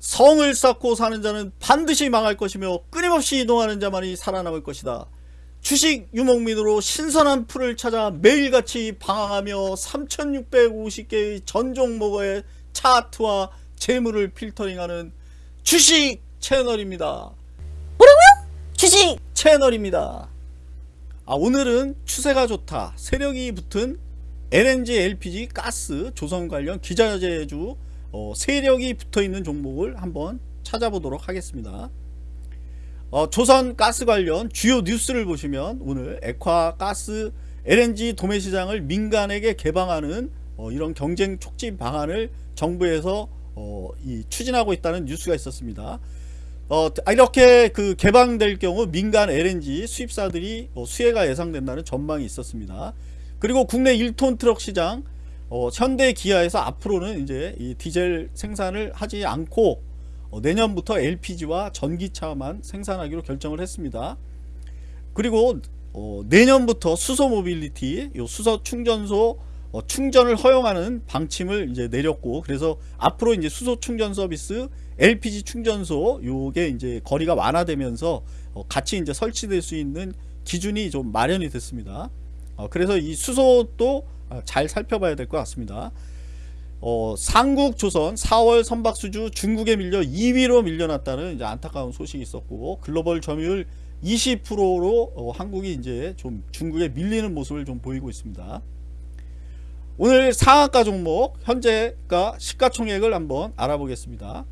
성을 쌓고 사는 자는 반드시 망할 것이며 끊임없이 이동하는 자만이 살아남을 것이다. 주식 유목민으로 신선한 풀을 찾아 매일같이 방황하며 3650개의 전 종목의 차트와 재물을 필터링하는 주식 채널입니다. 뭐라고요? 주식 채널입니다. 아, 오늘은 추세가 좋다. 세력이 붙은 LNG, LPG, 가스, 조선 관련 기자재주 어, 세력이 붙어 있는 종목을 한번 찾아보도록 하겠습니다. 어, 조선 가스 관련 주요 뉴스를 보시면 오늘 액화 가스 LNG 도매 시장을 민간에게 개방하는 어, 이런 경쟁 촉진 방안을 정부에서 어, 이, 추진하고 있다는 뉴스가 있었습니다. 어, 이렇게 그 개방될 경우 민간 LNG 수입사들이 어, 수혜가 예상된다는 전망이 있었습니다. 그리고 국내 1톤 트럭 시장 어, 현대 기아에서 앞으로는 이제 이 디젤 생산을 하지 않고 어, 내년부터 LPG와 전기차만 생산하기로 결정을 했습니다. 그리고 어, 내년부터 수소 모빌리티, 요 수소 충전소 어, 충전을 허용하는 방침을 이제 내렸고 그래서 앞으로 이제 수소 충전 서비스, LPG 충전소 요게 이제 거리가 완화되면서 어, 같이 이제 설치될 수 있는 기준이 좀 마련이 됐습니다. 어, 그래서 이 수소도 아, 잘 살펴봐야 될 것 같습니다. 어, 삼국조선 4월 선박수주 중국에 밀려 2위로 밀려났다는 이제 안타까운 소식이 있었고 글로벌 점유율 20%로 어, 한국이 이제 좀 중국에 밀리는 모습을 좀 보이고 있습니다. 오늘 상한가 종목 현재가 시가총액을 한번 알아보겠습니다.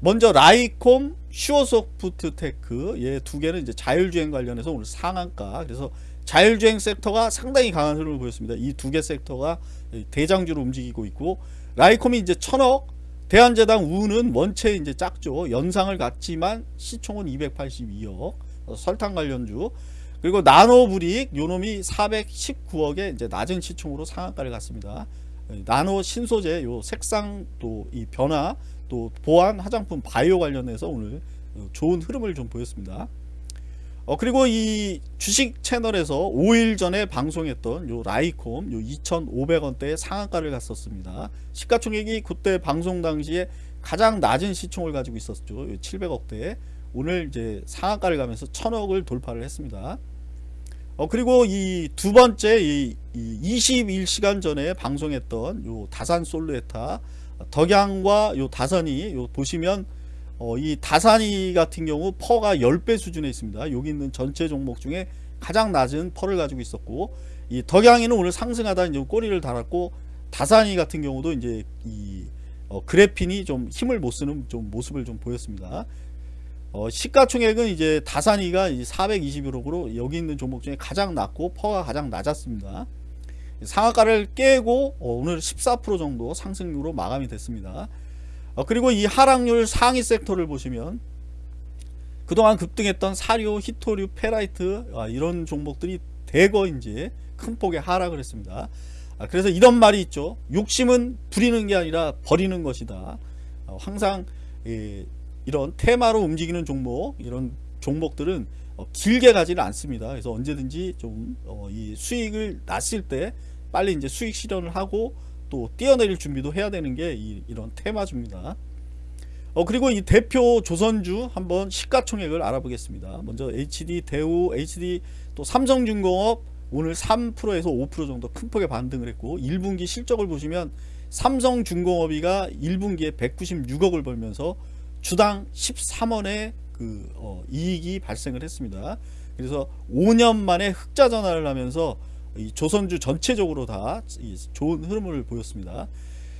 먼저 라이콤, 슈어소프트테크 얘두 개는 이제 자율주행 관련해서 오늘 상한가 그래서 자율주행 sector가 상당히 강한 흐름을 보였습니다. 이 두 개 sector가 대장주로 움직이고 있고 라이콤이 이제 천억 대한제당 우는 원체 이제 작죠. 연상을 갖지만 시총은 282억 설탕 관련주 그리고 나노브릭 요놈이 419억에 이제 낮은 시총으로 상한가를 갔습니다. 나노 신소재 요 색상 또 이 변화 또 보안 화장품 바이오 관련해서 오늘 좋은 흐름을 좀 보였습니다. 어 그리고 이 주식 채널에서 5일 전에 방송했던 요 라이콤 요 2,500원대의 상한가를 갔었습니다. 시가총액이 그때 방송 당시에 가장 낮은 시총을 가지고 있었죠. 700억대. 오늘 이제 상한가를 가면서 1000억을 돌파를 했습니다. 어 그리고 이 두 번째 이, 이 21시간 전에 방송했던 요 다산 솔루에타 덕양과 요 다산이 요 보시면 어, 이 다산이 같은 경우 PER가 10배 수준에 있습니다. 여기 있는 전체 종목 중에 가장 낮은 PER를 가지고 있었고 이 덕양이는 오늘 상승하다 이제 꼬리를 달았고 다산이 같은 경우도 이제 이 어, 그래핀이 좀 힘을 못 쓰는 좀 모습을 좀 보였습니다. 어, 시가총액은 이제 다산이가 421억으로 여기 있는 종목 중에 가장 낮고 PER가 가장 낮았습니다. 상한가를 깨고 어, 오늘 14% 정도 상승률로 마감이 됐습니다. 어, 그리고 이 하락률 상위 sector를 보시면 그동안 급등했던 사료, 희토류, 페라이트 아, 이런 종목들이 대거 이제 큰 폭의 하락을 했습니다. 아, 그래서 이런 말이 있죠. 욕심은 부리는 게 아니라 버리는 것이다. 어, 항상 예, 이런 테마로 움직이는 종목 이런 종목들은 어, 길게 가지는 않습니다. 그래서 언제든지 좀이 어, 수익을 났을 때 빨리 이제 수익 실현을 하고 또 뛰어내릴 준비도 해야 되는 게 이, 런 테마주입니다. 어, 그리고 이 대표 조선주 한번 시가총액을 알아보겠습니다. 먼저 HD 대우, HD 또 삼성중공업 오늘 3%에서 5% 정도 큰 폭의 반등을 했고 1분기 실적을 보시면 삼성중공업이가 1분기에 196억을 벌면서 주당 13원의 그 어, 이익이 발생을 했습니다. 그래서 5년 만에 흑자 전환을 하면서 이 조선주 전체적으로 다 좋은 흐름을 보였습니다.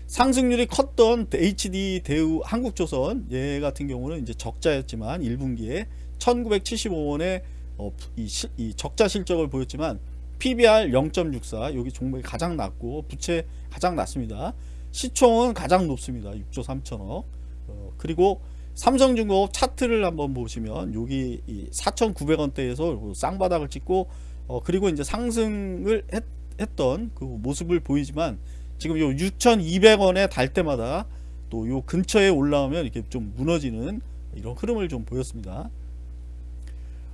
상승률이 컸던 HD 대우 한국조선 얘 같은 경우는 이제 적자였지만 1분기에 1975원에 어, 이, 시, 이, 적자 실적을 보였지만 PBR 0.64 여기 종목이 가장 낮고 부채 가장 낮습니다. 시총은 가장 높습니다. 6조 3천억 어, 그리고 삼성중공업 차트를 한번 보시면 여기 4,900원대에서 쌍바닥을 찍고 어, 그리고 이제 상승을 했, 했던 그 모습을 보이지만 지금 요 6,200원에 달 때마다 또 요 근처에 올라오면 이렇게 좀 무너지는 이런 흐름을 좀 보였습니다.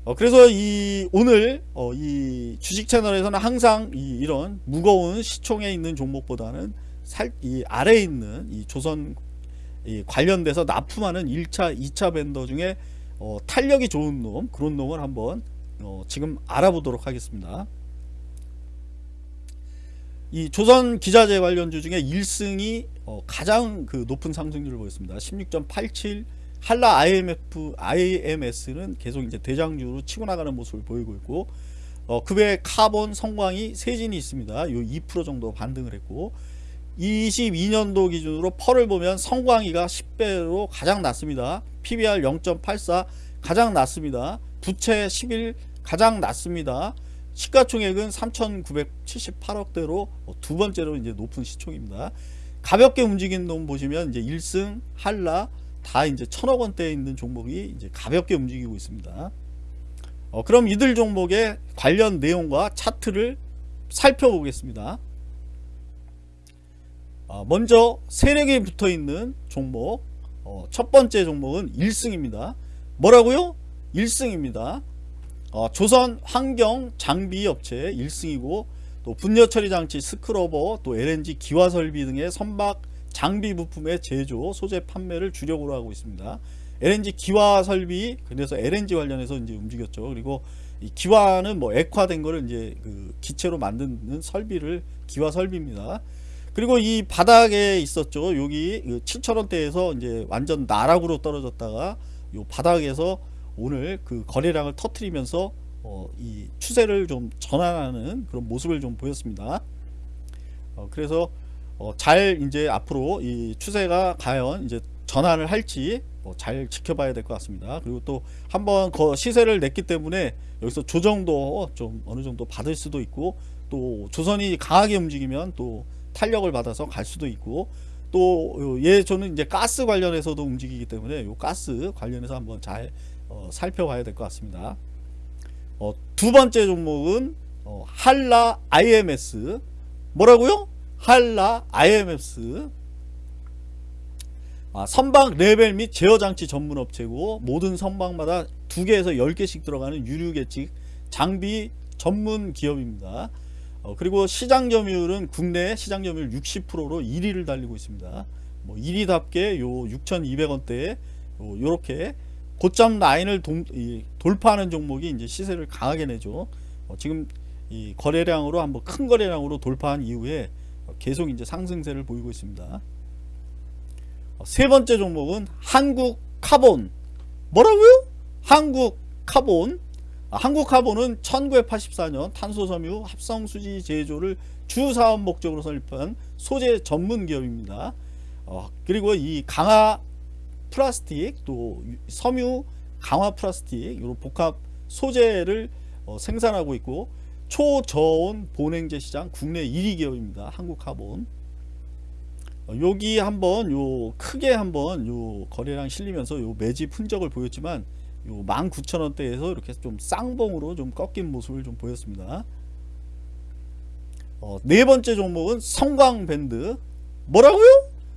어, 그래서 이 오늘 어, 이 주식 채널에서는 항상 이, 이런 무거운 시총에 있는 종목보다는 살, 이 아래에 있는 이 조선 이 관련돼서 납품하는 1차, 2차 벤더 중에 어, 탄력이 좋은 놈 그런 놈을 한번 어, 지금 알아보도록 하겠습니다. 이 조선 기자재 관련주 중에 1승이 어, 가장 그 높은 상승률을 보였습니다. 16.87 한라 IMF, IMS는 계속 이제 대장주로 치고 나가는 모습을 보이고 있고 어, 그 외에 카본, 성광이, 세진이 있습니다. 요 2% 정도 반등을 했고 22년도 기준으로 펄을 보면 성광이가 10배로 가장 낮습니다. PBR 0.84 가장 낮습니다. 부채 11 가장 낮습니다. 시가총액은 3,978억대로 두 번째로 이제 높은 시총입니다. 가볍게 움직이는 놈 보시면 이제 1승, 한라 다 이제 천억 원대에 있는 종목이 이제 가볍게 움직이고 있습니다. 어, 그럼 이들 종목의 관련 내용과 차트를 살펴보겠습니다. 어, 먼저 세력이 붙어 있는 종목 어, 첫 번째 종목은 1승입니다. 뭐라고요? 1승입니다. 어, 조선 환경 장비 업체 1승이고 또 분뇨 처리 장치 scrubber 또 LNG 기화 설비 등의 선박 장비 부품의 제조 소재 판매를 주력으로 하고 있습니다. LNG 기화 설비 그래서 LNG 관련해서 이제 움직였죠. 그리고 이 기화는 뭐 액화된 거를 이제 그 기체로 만드는 설비를 기화 설비입니다. 그리고 이 바닥에 있었죠. 여기 7천원대에서 이제 완전 나락으로 떨어졌다가 요 바닥에서 오늘 그 거래량을 터트리면서 어, 이 추세를 좀 전환하는 그런 모습을 좀 보였습니다. 어, 그래서 어, 잘 이제 앞으로 이 추세가 과연 이제 전환을 할지 어, 잘 지켜봐야 될 것 같습니다. 그리고 또 한번 그 시세를 냈기 때문에 여기서 조정도 좀 어느 정도 받을 수도 있고 또 조선이 강하게 움직이면 또 탄력을 받아서 갈 수도 있고 또예 저는 이제 가스 관련해서도 움직이기 때문에 요 가스 관련해서 한번 잘 어, 살펴봐야 될 것 같습니다. 어, 두 번째 종목은 어, 한라 IMS 뭐라고요? 한라 IMS 아, 선박 레벨 및 제어 장치 전문 업체고 모든 선박마다 두 개에서 열 개씩 들어가는 유류 계측 장비 전문 기업입니다. 어, 그리고 시장 점유율은 국내 시장 점유율 60%로 1위를 달리고 있습니다. 뭐 1위답게 요 6,200원대에 요, 요렇게 고점 라인을 동, 이, 돌파하는 종목이 이제 시세를 강하게 내죠. 어, 지금 이 거래량으로 한번 큰 거래량으로 돌파한 이후에 계속 이제 상승세를 보이고 있습니다. 어, 세 번째 종목은 한국 카본. 뭐라고요? 한국 카본. 아, 한국 카본은 1984년 탄소섬유 합성수지 제조를 주 사업 목적으로 설립한 소재 전문 기업입니다. 어, 그리고 이 강화 플라스틱 또 섬유 강화 플라스틱 이런 복합 소재를 어, 생산하고 있고 초저온 본행제 시장 국내 1위 기업입니다. 한국카본 어, 여기 한번 요 크게 한번 요 거래량 실리면서 요 매집 흔적을 보였지만 요 19,000원대에서 이렇게 좀 쌍봉으로 좀 꺾인 모습을 좀 보였습니다. 어, 네 번째 종목은 성광벤드 뭐라고요?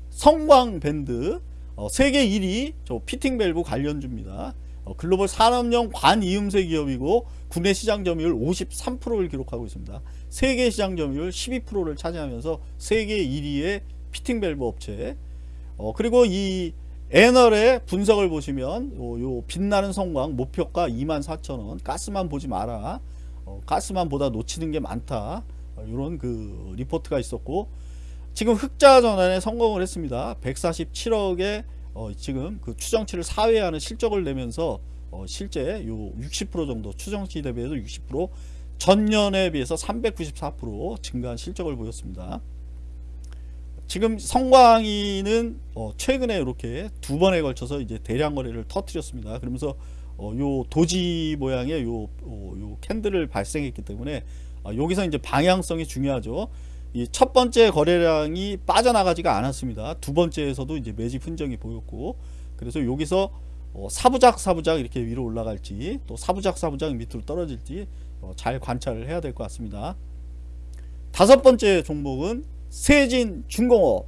성광벤드 어, 세계 1위 저 피팅 밸브 관련주입니다. 어, 글로벌 산업용 관이음새 기업이고 국내 시장 점유율 53%를 기록하고 있습니다. 세계 시장 점유율 12%를 차지하면서 세계 1위의 피팅 밸브 업체. 어, 그리고 이 애널의 분석을 보시면 요, 요 빛나는 성광 목표가 24,000원 가스만 보지 마라 어, 가스만 보다 놓치는 게 많다 이런 어, 그 리포트가 있었고 지금 흑자 전환에 성공을 했습니다 147억에 어, 지금 그 추정치를 사회하는 실적을 내면서 어, 실제 요 60% 정도 추정치 대비해서 60% 전년에 비해서 394% 증가한 실적을 보였습니다 지금 성광이는 어 최근에 이렇게 두 번에 걸쳐서 이제 대량 거래를 터뜨렸습니다. 그러면서 어 요 도지 모양의 요, 어, 요 캔들을 발생했기 때문에 어 여기서 이제 방향성이 중요하죠. 이 첫 번째 거래량이 빠져나가지가 않았습니다. 두 번째에서도 이제 매집 흔적이 보였고 그래서 여기서 어 사부작 사부작 이렇게 위로 올라갈지 또 사부작 사부작 밑으로 떨어질지 잘 관찰을 해야 될 것 같습니다. 다섯 번째 종목은 세진 중공업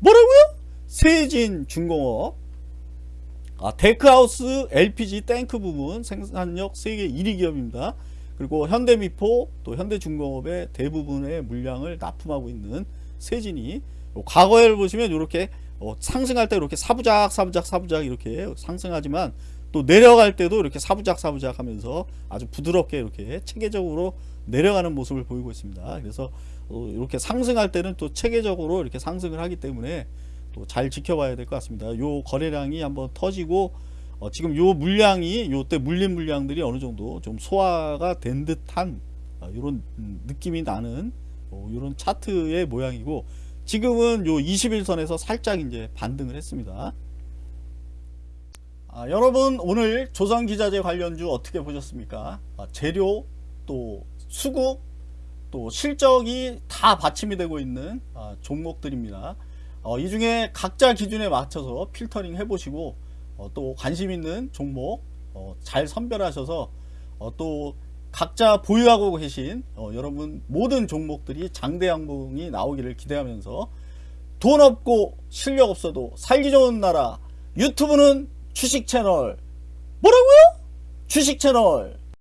뭐라고요? 세진 중공업 아, 데크하우스 LPG 탱크 부분 생산력 세계 1위 기업입니다. 그리고 현대미포 또 현대중공업의 대부분의 물량을 납품하고 있는 세진이 과거에 보시면 이렇게 어, 상승할 때 이렇게 사부작 사부작 사부작 이렇게 상승하지만 또 내려갈 때도 이렇게 사부작 사부작 하면서 아주 부드럽게 이렇게 체계적으로 내려가는 모습을 보이고 있습니다. 그래서 어, 이렇게 상승할 때는 또 체계적으로 이렇게 상승을 하기 때문에 또 잘 지켜봐야 될 것 같습니다. 요 거래량이 한번 터지고 어, 지금 요 물량이 요때 물린 물량들이 어느 정도 좀 소화가 된 듯한 어, 이런 느낌이 나는 어, 이런 차트의 모양이고 지금은 요 21선에서 살짝 이제 반등을 했습니다. 아, 여러분 오늘 조선기자재 관련주 어떻게 보셨습니까? 아, 재료 또 수급 또 실적이 다 받침이 되고 있는 아, 종목들입니다. 어, 이 중에 각자 기준에 맞춰서 필터링 해보시고 어, 또 관심 있는 종목 어, 잘 선별하셔서 어, 또 각자 보유하고 계신 어, 여러분 모든 종목들이 장대 양봉이 나오기를 기대하면서 돈 없고 실력 없어도 살기 좋은 나라 유튜브는 주식 채널 뭐라고요? 주식 채널